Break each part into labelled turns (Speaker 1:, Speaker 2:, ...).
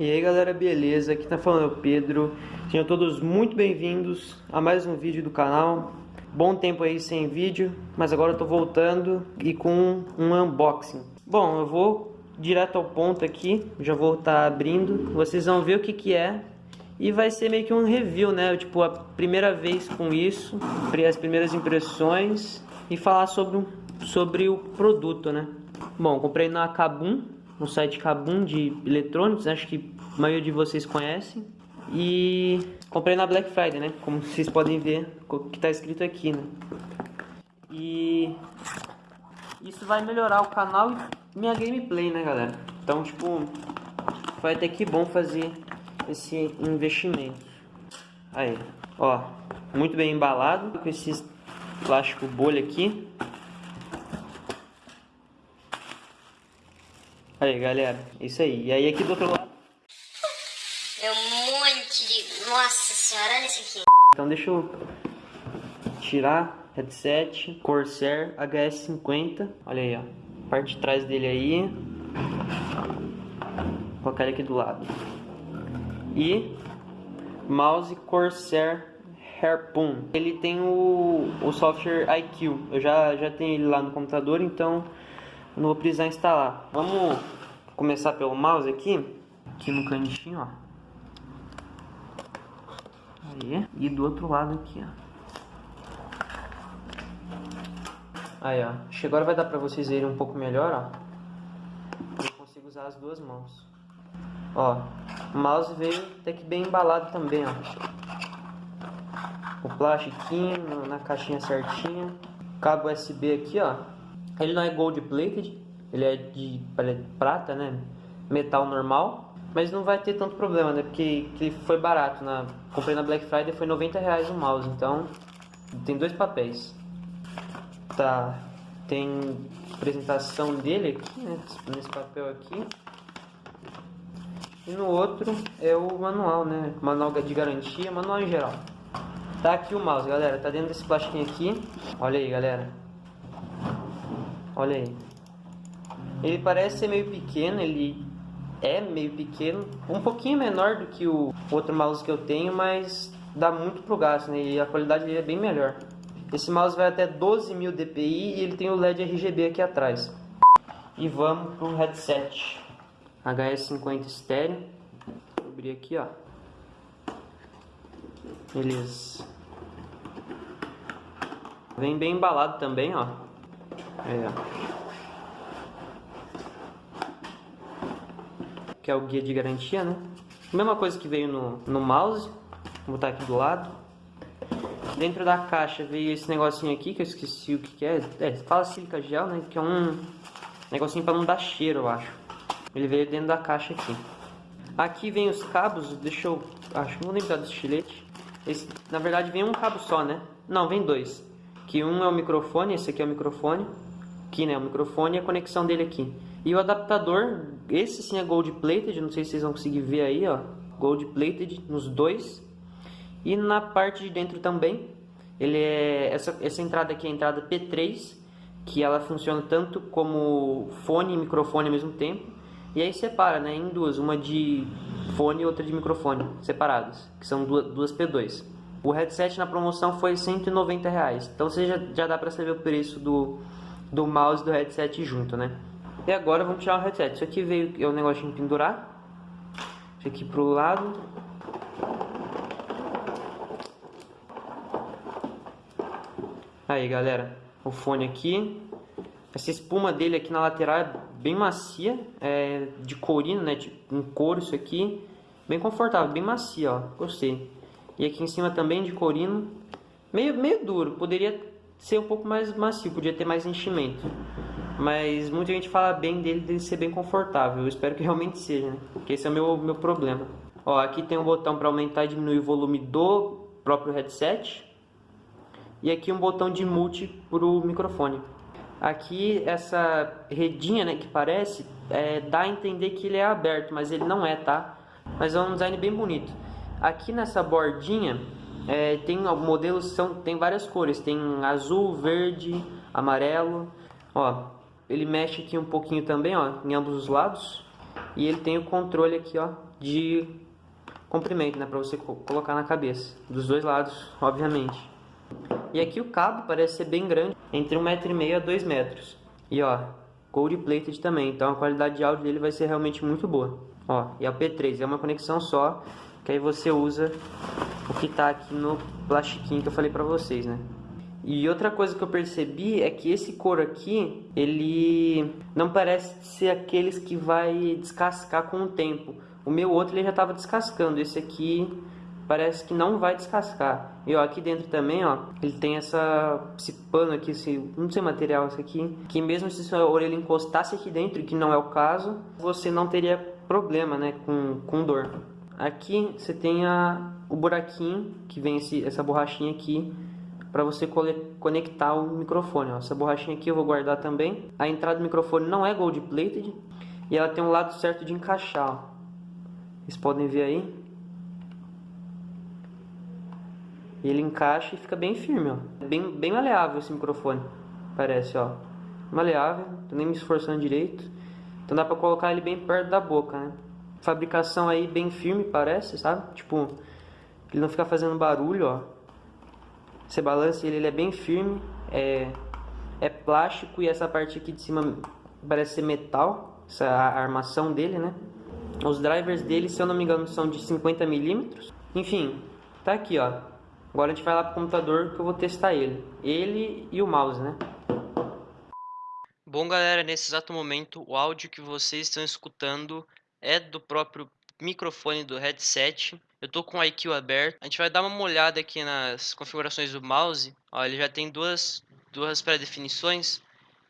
Speaker 1: E aí galera, beleza? Aqui tá falando é o Pedro. Sejam todos muito bem-vindos a mais um vídeo do canal. Bom tempo aí sem vídeo, mas agora eu tô voltando e com um unboxing. Bom, eu vou direto ao ponto aqui, já vou estar tá abrindo. Vocês vão ver o que que é e vai ser meio que um review, né? Tipo, a primeira vez com isso, as primeiras impressões e falar sobre, sobre o produto, né? Bom, comprei na Kabum, no site Kabum de eletrônicos, acho que a maioria de vocês conhecem. E comprei na Black Friday, né? Como vocês podem ver, o que está escrito aqui, né? E isso vai melhorar o canal e minha gameplay, né, galera? Então, tipo, foi até que bom fazer esse investimento. Aí, ó, muito bem embalado com esse plástico bolha aqui. Aí, galera, isso aí. E aí aqui do outro lado...
Speaker 2: Meu monte de... Nossa senhora, olha isso aqui.
Speaker 1: Então deixa eu tirar headset Corsair HS50. Olha aí, ó. Parte de trás dele aí. Vou colocar ele aqui do lado. E mouse Corsair Harpoon. Ele tem o, o software IQ. Eu já, já tenho ele lá no computador, então não vou precisar instalar. Vamos começar pelo mouse aqui, aqui no cantinho, ó. Aí, e do outro lado aqui, ó. Aí, ó. Acho que agora vai dar pra vocês verem um pouco melhor, ó. Eu consigo usar as duas mãos. Ó, o mouse veio até que bem embalado também, ó. O plastiquinho na caixinha certinha. Cabo USB aqui, ó. Ele não é gold plated, ele é de prata, né? Metal normal. Mas não vai ter tanto problema, né? Porque ele foi barato. Na... Comprei na Black Friday, foi 90 reais o mouse. Então, tem dois papéis. Tá. Tem apresentação dele aqui, né? Nesse papel aqui. E no outro é o manual, né? Manual de garantia, manual em geral. Tá aqui o mouse, galera. Tá dentro desse plastiquinho aqui. Olha aí, galera. Olha aí. Ele parece ser meio pequeno, ele é meio pequeno. Um pouquinho menor do que o outro mouse que eu tenho, mas dá muito pro gasto, né? E a qualidade dele é bem melhor. Esse mouse vai até 12.000 dpi e ele tem o LED RGB aqui atrás. E vamos pro headset. HS50 estéreo. Vou abrir aqui, ó. Beleza. Vem bem embalado também, ó. É. Que é o guia de garantia, né? Mesma coisa que veio no, no mouse. Vou botar aqui do lado. Dentro da caixa veio esse negocinho aqui, que eu esqueci o que, é. É, fala sílica gel, né? Que é um negocinho para não dar cheiro, eu acho. Ele veio dentro da caixa aqui. Aqui vem os cabos, deixa eu... Acho que não lembrar do estilete. Esse, na verdade vem um cabo só, né? Não, vem dois. Que um é o microfone, esse aqui é o microfone. Aqui, né, o microfone e a conexão dele aqui. E o adaptador, esse sim é gold plated, não sei se vocês vão conseguir ver aí, ó. Gold plated nos dois. E na parte de dentro também, ele é essa, essa entrada aqui é a entrada P3, que ela funciona tanto como fone e microfone ao mesmo tempo. E aí separa, né, em duas, uma de fone e outra de microfone, separadas, que são duas, duas P2. O headset na promoção foi 190 reais, então você já, já dá para saber o preço do, do mouse e do headset junto, né? E agora vamos tirar o headset. Isso aqui veio, é o um negócio de pendurar. Isso aqui pro lado. Aí, galera, o fone aqui. Essa espuma dele aqui na lateral é bem macia, é de corino, né? Tipo, um couro isso aqui. Bem confortável, bem macia, ó. Gostei. E aqui em cima também de corino. Meio, meio duro, poderia ser um pouco mais macio, podia ter mais enchimento. Mas muita gente fala bem dele, dele ser bem confortável. Eu espero que realmente seja, né? Porque esse é o meu, meu problema. Ó, aqui tem um botão para aumentar e diminuir o volume do próprio headset. E aqui um botão de multi para o microfone. Aqui essa redinha, né, que parece, é, dá a entender que ele é aberto, mas ele não é, tá? Mas é um design bem bonito. Aqui nessa bordinha é, tem modelos são tem várias cores, tem azul, verde, amarelo. Ó, ele mexe aqui um pouquinho também, ó, em ambos os lados. E ele tem o controle aqui, ó, de comprimento, né, para você colocar na cabeça, dos dois lados, obviamente. E aqui o cabo parece ser bem grande, entre 1,5m a 2 metros. E ó, gold plated também, então a qualidade de áudio dele vai ser realmente muito boa. Ó, e o P3, é uma conexão só, que aí você usa o que tá aqui no plastiquinho que eu falei pra vocês, né? E outra coisa que eu percebi é que esse couro aqui, ele não parece ser aqueles que vai descascar com o tempo. O meu outro ele já estava descascando, esse aqui parece que não vai descascar. E ó, aqui dentro também, ó, ele tem essa, esse pano aqui, esse, não sei material esse aqui, que mesmo se sua orelha encostasse aqui dentro, que não é o caso, você não teria problema, né, com, com dor. Aqui você tem a, o buraquinho, que vem esse, essa borrachinha aqui, para você conectar o microfone. Ó. Essa borrachinha aqui eu vou guardar também. A entrada do microfone não é gold plated e ela tem um lado certo de encaixar. Ó. Vocês podem ver aí. Ele encaixa e fica bem firme, ó. É bem, bem maleável esse microfone, parece, ó. Maleável, tô nem me esforçando direito. Então dá pra colocar ele bem perto da boca, né? Fabricação aí bem firme, parece, sabe? Tipo, ele não fica fazendo barulho, ó. Você balança ele, ele é bem firme, é, é plástico e essa parte aqui de cima parece ser metal, essa armação dele, né? Os drivers dele, se eu não me engano, são de 50 milímetros. Enfim, tá aqui, ó. Agora a gente vai lá pro computador que eu vou testar ele. Ele e o mouse, né? Bom, galera, nesse exato momento, o áudio que vocês estão escutando é do próprio microfone do headset. Eu tô com o IQ aberto. A gente vai dar uma olhada aqui nas configurações do mouse. Ó, ele já tem duas, duas pré-definições.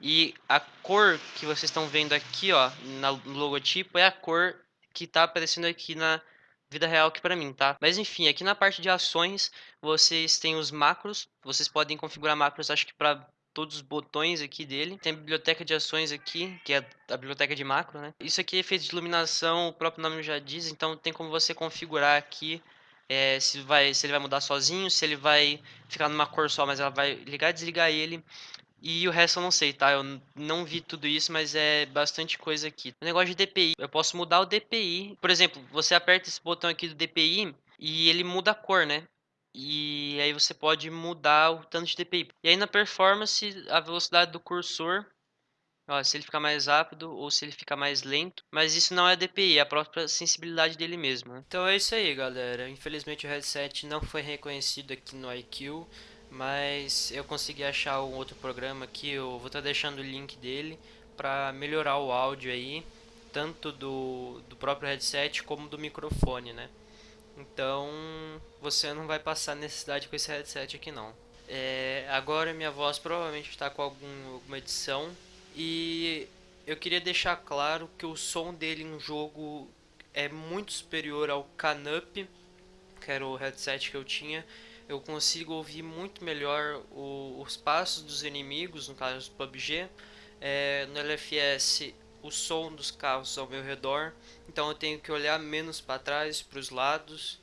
Speaker 1: E a cor que vocês estão vendo aqui, ó, no logotipo, é a cor que está aparecendo aqui na vida real aqui para mim, tá? Mas enfim, aqui na parte de ações, vocês têm os macros, vocês podem configurar macros, acho que para todos os botões aqui dele. Tem a biblioteca de ações aqui, que é a biblioteca de macro, né? Isso aqui é efeito de iluminação, o próprio nome já diz, então tem como você configurar aqui é, se, vai, se ele vai mudar sozinho, se ele vai ficar numa cor só, mas ela vai ligar e desligar ele. E o resto eu não sei, tá? Eu não vi tudo isso, mas é bastante coisa aqui. O negócio de DPI, eu posso mudar o DPI. Por exemplo, você aperta esse botão aqui do DPI e ele muda a cor, né? E aí você pode mudar o tanto de DPI. E aí na performance, a velocidade do cursor, ó, se ele ficar mais rápido ou se ele ficar mais lento. Mas isso não é DPI, é a própria sensibilidade dele mesmo. Né? Então é isso aí, galera. Infelizmente o headset não foi reconhecido aqui no IQ mas eu consegui achar um outro programa aqui, eu vou estar tá deixando o link dele para melhorar o áudio aí, tanto do, do próprio headset como do microfone, né? Então você não vai passar necessidade com esse headset aqui não. É, agora minha voz provavelmente está com algum, alguma edição e eu queria deixar claro que o som dele em jogo é muito superior ao Canup, que era o headset que eu tinha, eu consigo ouvir muito melhor o, os passos dos inimigos, no caso do PUBG. É, no LFS, o som dos carros ao meu redor, então eu tenho que olhar menos para trás, para os lados,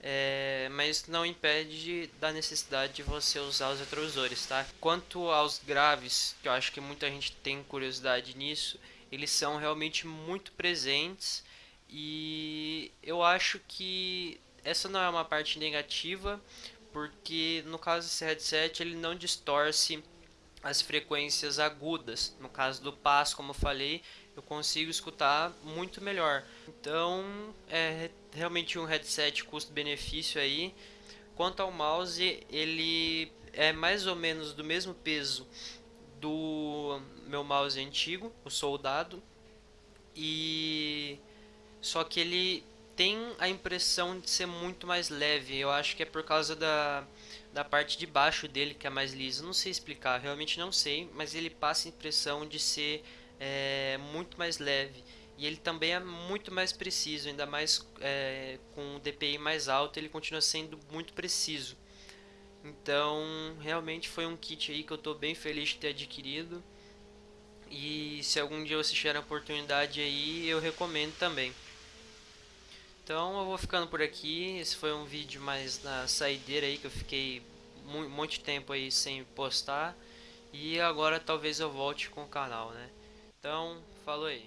Speaker 1: é, mas não impede da necessidade de você usar os retrovisores, tá? Quanto aos graves, que eu acho que muita gente tem curiosidade nisso, eles são realmente muito presentes e eu acho que essa não é uma parte negativa, porque no caso desse headset ele não distorce as frequências agudas. No caso do passo, como eu falei, eu consigo escutar muito melhor. Então, é realmente um headset custo-benefício aí. Quanto ao mouse, ele é mais ou menos do mesmo peso do meu mouse antigo, o soldado. E só que ele tem a impressão de ser muito mais leve. Eu acho que é por causa da, da parte de baixo dele que é mais lisa. Não sei explicar, realmente não sei, mas ele passa a impressão de ser é, muito mais leve. E ele também é muito mais preciso, ainda mais é, com o DPI mais alto, ele continua sendo muito preciso. Então, realmente foi um kit aí que eu estou bem feliz de ter adquirido. E se algum dia você tiver a oportunidade aí, eu recomendo também. Então eu vou ficando por aqui. Esse foi um vídeo mais na saideira aí que eu fiquei muito tempo aí sem postar. E agora talvez eu volte com o canal, né? Então, falou aí.